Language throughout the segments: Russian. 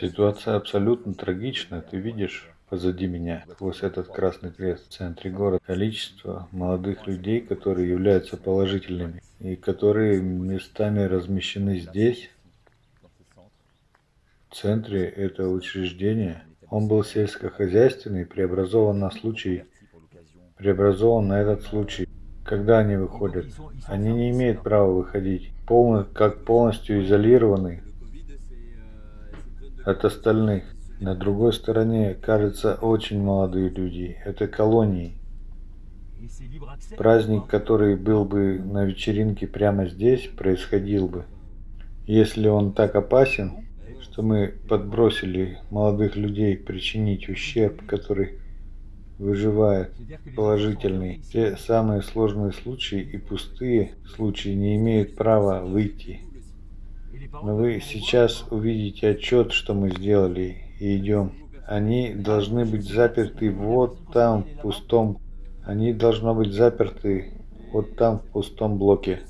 Ситуация абсолютно трагична. Ты видишь позади меня, сквозь этот красный крест в центре города, количество молодых людей, которые являются положительными и которые местами размещены здесь, в центре этого учреждения. Он был сельскохозяйственный, преобразован на случай, преобразован на этот случай. Когда они выходят? Они не имеют права выходить, полно, как полностью изолированы от остальных. На другой стороне, кажется, очень молодые люди. Это колонии. Праздник, который был бы на вечеринке прямо здесь, происходил бы. Если он так опасен, что мы подбросили молодых людей причинить ущерб, который выживает положительный. Те самые сложные случаи и пустые случаи не имеют права выйти. Вы сейчас увидите отчет, что мы сделали, и идем. Они должны быть заперты вот там, в пустом. Они должны быть заперты вот там, в пустом блоке.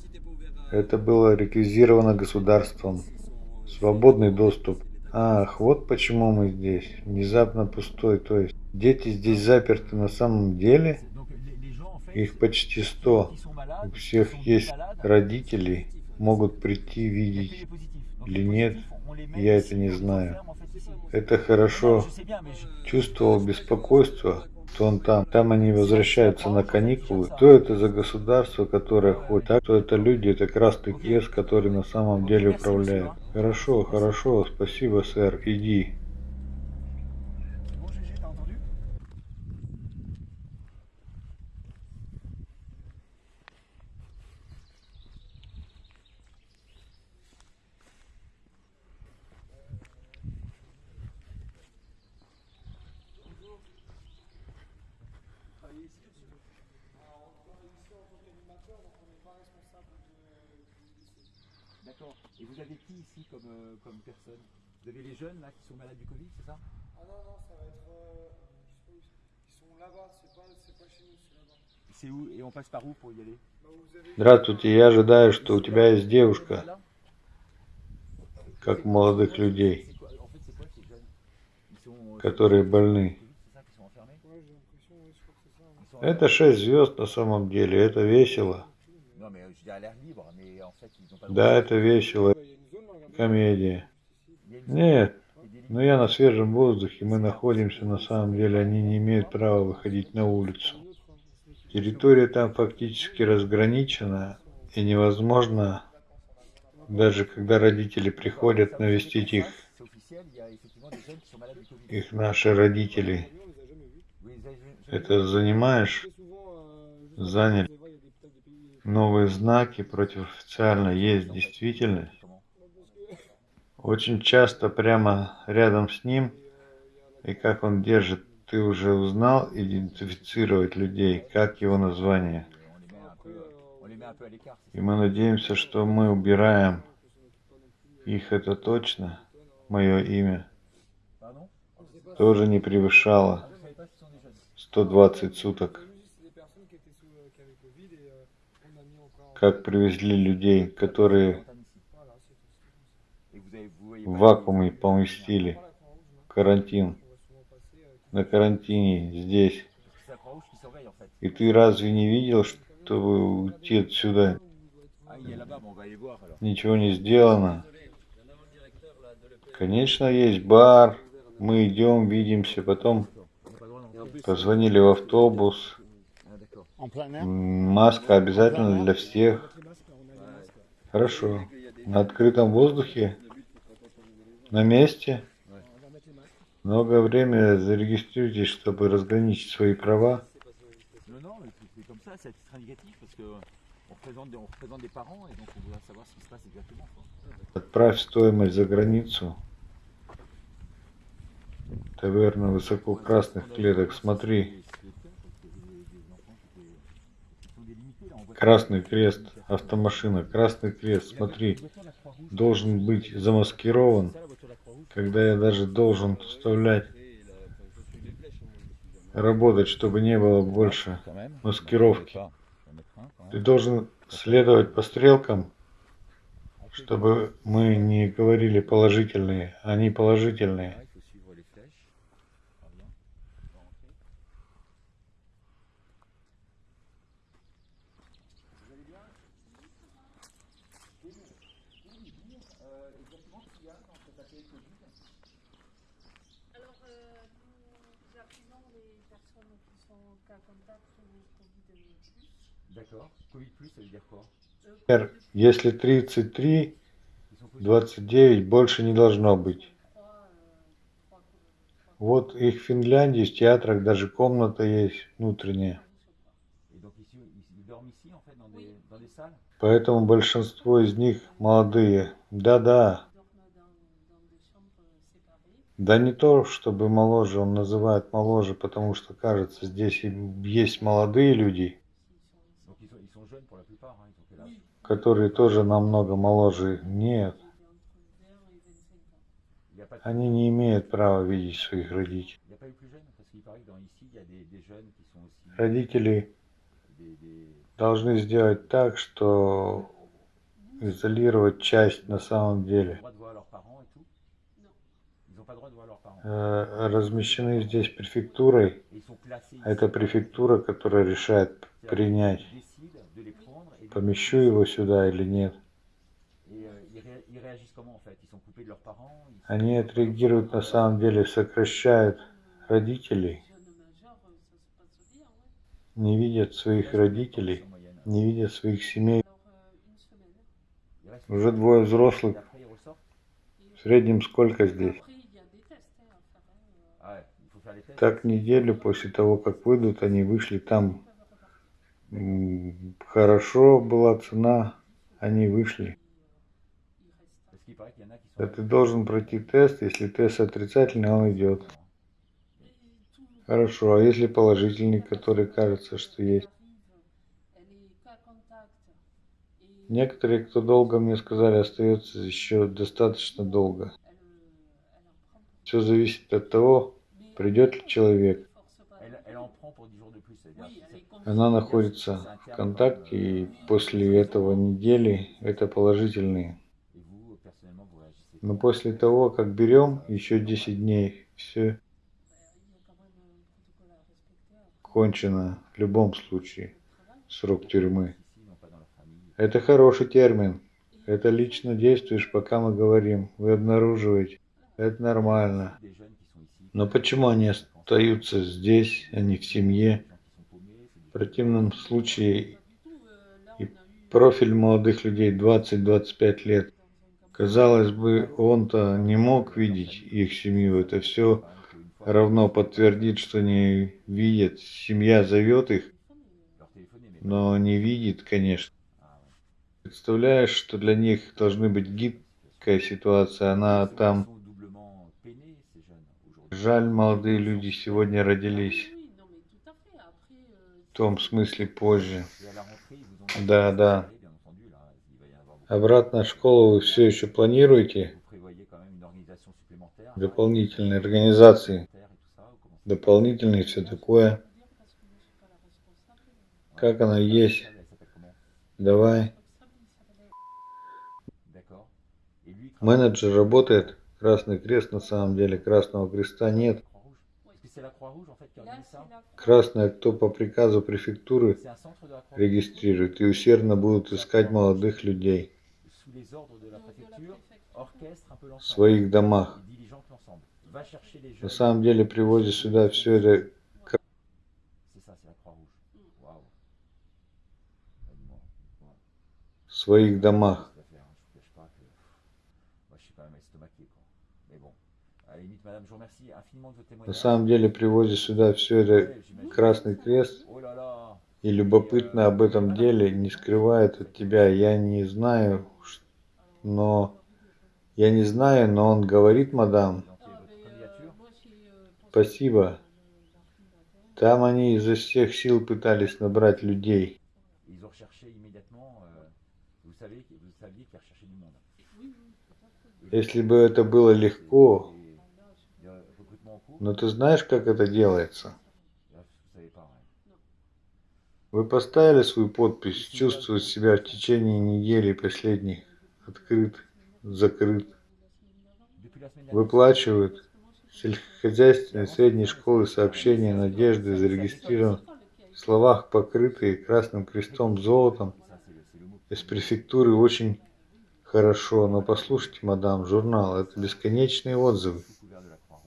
Это было реквизировано государством. Свободный доступ. Ах, вот почему мы здесь. Внезапно пустой, то есть дети здесь заперты на самом деле. Их почти сто. У всех есть родители, могут прийти видеть или нет, я это не знаю. Это хорошо. Чувствовал беспокойство, что он там. Там они возвращаются на каникулы. Что это за государство, которое ходит? Так, что это люди, это Красный Крест, который на самом деле управляет. Хорошо, хорошо, спасибо, сэр, иди. D'accord. Et vous avez qui ici comme, euh, comme personne Vous avez les jeunes là qui sont malades du Covid, c'est ça Ah non, non, ça va être. euh, ils sont là-bas, c'est pas, pas chez nous, c'est là-bas. C'est où Et on passe par où pour y aller. Здравствуйте, я ожидаю, что у тебя есть девушка, как у молодых людей, euh, которые больны. Это шесть звезд на самом деле, это весело. Euh, Да, это весело. Комедия. Нет, но я на свежем воздухе, мы находимся, на самом деле они не имеют права выходить на улицу. Территория там фактически разграничена, и невозможно, даже когда родители приходят навестить их, их наши родители. Это занимаешь euh, Заняли. Новые знаки против официально есть действительность. Очень часто прямо рядом с ним, и как он держит, ты уже узнал идентифицировать людей, как его название. И мы надеемся, что мы убираем их, это точно, мое имя, тоже не превышало Vous savez pas si ce sont des jeunes 120 суток, Nous, c'est des personnes qui étaient sous, euh, qui avaient Covid et euh, on a mis encore. Как привезли людей, которые в вакууме поместили, карантин, на карантине здесь. И ты разве не видел, чтобы уйти отсюда Ah, ничего не сделано? Конечно, есть бар, мы идем, видимся, потом позвонили в автобус, маска обязательно для всех. Хорошо. На открытом воздухе, на месте, много времени зарегистрируйтесь, чтобы разграничить свои права. Отправь стоимость за границу. Таверна высококрасных клеток. Смотри, Красный крест, автомашина, Красный крест, смотри, должен быть замаскирован, когда я даже должен вставлять, работать, чтобы не было больше маскировки. Ты должен следовать по стрелкам, Чтобы мы не говорили положительные, они положительные. Alors, euh, nous appuyons les personnes qui sont en cas contact ou Covid D'accord. Covid plus, ça veut dire quoi Euh, Например, Если 33, Ils sont positifs. 29 больше не должно быть. euh, Вот их в Финляндии, в театрах даже комната есть внутренняя. Поэтому большинство из них молодые. Да-да. Да не то, чтобы моложе, он называет моложе, потому что кажется, здесь есть молодые люди, которые тоже намного моложе. Нет, il est entre 20 et 25 ans. Il n'y a, pas de- они не имеют права видеть своих родителей. Родители должны сделать так, что изолировать часть на самом деле. Размещены здесь префектурой. Это префектура, которая решает принять, помещу его сюда или нет. Euh, Они отреагируют на самом деле, сокращают родителей, не видят своих родителей, не видят своих семей. Euh, Уже двое взрослых. В среднем сколько здесь? Так неделю после того, как выйдут, они вышли там. Хорошо была цена, они вышли. Да ты должен пройти тест, если тест отрицательный, он идет. Хорошо, а если положительный, который кажется, что есть? Некоторые, кто долго мне сказали, остается еще достаточно долго. Все зависит от того, придет ли человек. force pas. Elle, elle en prend pour 10 jours de plus. C'est-à-dire Oui, si elle c'est- est Она находится в контакте, и после этого недели это положительные. Но после того, как берем, еще 10 дней, все кончено в любом случае. Срок тюрьмы. Это хороший термин. Это лично действуешь, пока мы говорим. Вы обнаруживаете. Это нормально. Но почему они остаются здесь, а не в семье? В противном случае И профиль молодых людей 20-25 лет. Казалось бы, он-то не мог видеть их семью. Это все равно подтвердит, что не видят. Семья зовет их, но не видит, конечно. Представляешь, что для них должны быть гибкая ситуация. Она там. ils sont doublement peinés, ces jeunes, aujourd'hui. Жаль, молодые люди сегодня родились. Euh, В том смысле позже. Да, да. Обратно в школу вы все еще планируете? Дополнительные организации, дополнительные все такое. Как она есть? Давай. Менеджер работает. Красный крест на самом деле. Красного креста нет. Красное, кто по приказу префектуры регистрирует и усердно будут искать молодых людей в своих домах. На самом деле привозят сюда все это. Mm. Ah, в своих домах. На самом деле привозят сюда все это. Красный Крест Oh и любопытно об этом деле не скрывает от тебя. Я не знаю, но я не знаю, но он говорит, мадам, Ah, euh, euh, Спасибо. там они изо всех сил пытались набрать людей. Euh, Если бы это было легко, les- les recrutements en cours, но ты знаешь, как это делается? Вы поставили свою подпись, чувствовать себя в течение недели последних открыт, закрыт. Выплачивают сельскохозяйственной средней школы сообщения надежды зарегистрирован в словах, покрытые красным крестом золотом. Из префектуры очень хорошо, но послушайте, мадам, журнал, это бесконечные отзывы.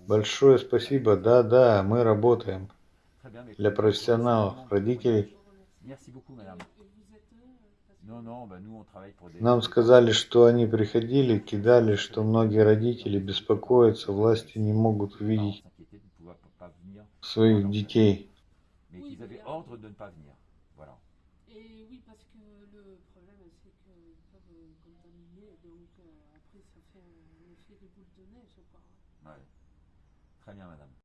Большое спасибо, да-да, мы работаем. Для профессионалов, родителей. Нам сказали, что они приходили, кидали, что многие родители беспокоятся, власти не могут увидеть своих детей. euh, euh. Ouais. Très bien, madame.